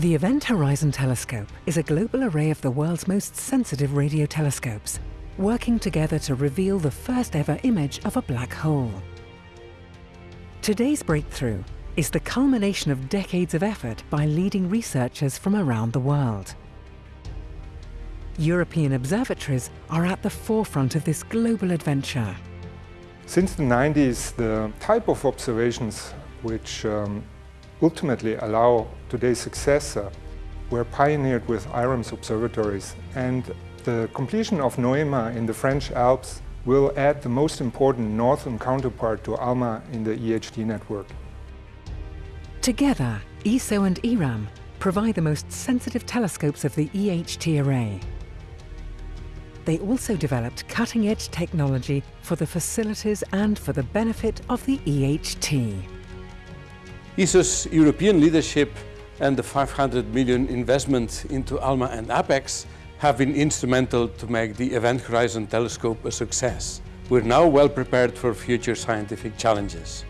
The Event Horizon Telescope is a global array of the world's most sensitive radio telescopes, working together to reveal the first ever image of a black hole. Today's breakthrough is the culmination of decades of effort by leading researchers from around the world. European observatories are at the forefront of this global adventure. Since the 90s, the type of observations which um, ultimately allow today's successor were pioneered with IRAMS observatories and the completion of NOEMA in the French Alps will add the most important northern counterpart to ALMA in the EHT network. Together, ESO and IRAM provide the most sensitive telescopes of the EHT array. They also developed cutting-edge technology for the facilities and for the benefit of the EHT. ESO's European leadership and the 500 million investment into ALMA and APEX have been instrumental to make the Event Horizon Telescope a success. We're now well prepared for future scientific challenges.